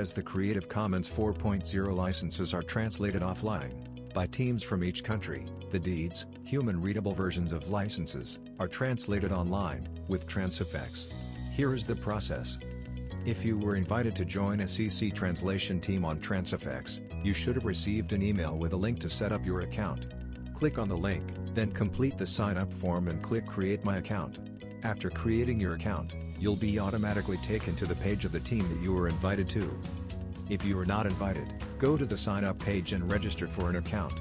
whereas the Creative Commons 4.0 licenses are translated offline, by teams from each country, the deeds, human-readable versions of licenses, are translated online, with Transifex. Here is the process. If you were invited to join a CC translation team on Transifex, you should have received an email with a link to set up your account. Click on the link, then complete the sign-up form and click Create My Account. After creating your account, you'll be automatically taken to the page of the team that you were invited to. If you are not invited, go to the sign up page and register for an account.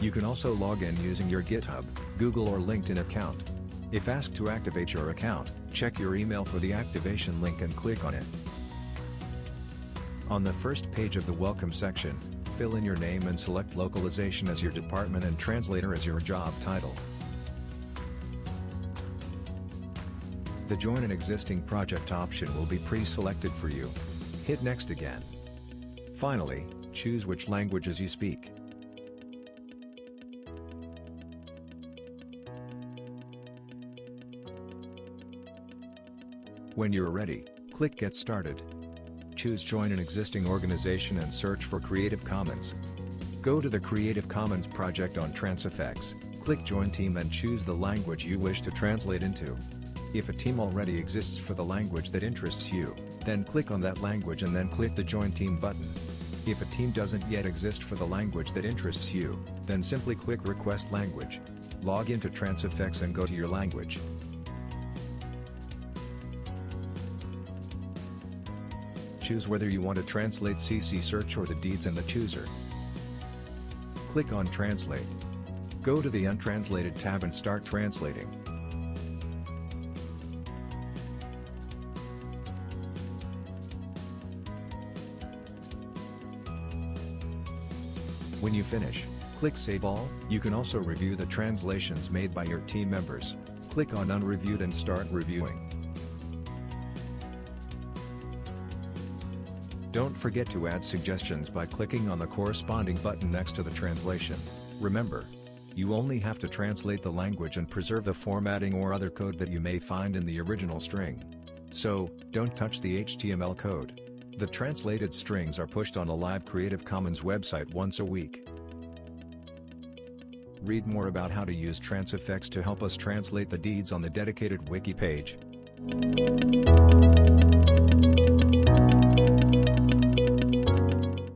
You can also log in using your GitHub, Google or LinkedIn account. If asked to activate your account, check your email for the activation link and click on it. On the first page of the Welcome section, fill in your name and select localization as your department and translator as your job title. The Join an Existing Project option will be pre-selected for you. Hit Next again. Finally, choose which languages you speak. When you're ready, click Get Started. Choose Join an existing organization and search for Creative Commons. Go to the Creative Commons project on Transifex, click Join Team and choose the language you wish to translate into. If a team already exists for the language that interests you, then click on that language and then click the Join Team button. If a team doesn't yet exist for the language that interests you, then simply click Request Language. Log into Transifex and go to your language. Choose whether you want to translate CC Search or the deeds in the chooser. Click on Translate. Go to the Untranslated tab and start translating. When you finish, click Save All. You can also review the translations made by your team members. Click on Unreviewed and start reviewing. Don't forget to add suggestions by clicking on the corresponding button next to the translation. Remember, you only have to translate the language and preserve the formatting or other code that you may find in the original string. So, don't touch the HTML code. The translated strings are pushed on a live Creative Commons website once a week. Read more about how to use Transifex to help us translate the deeds on the dedicated wiki page.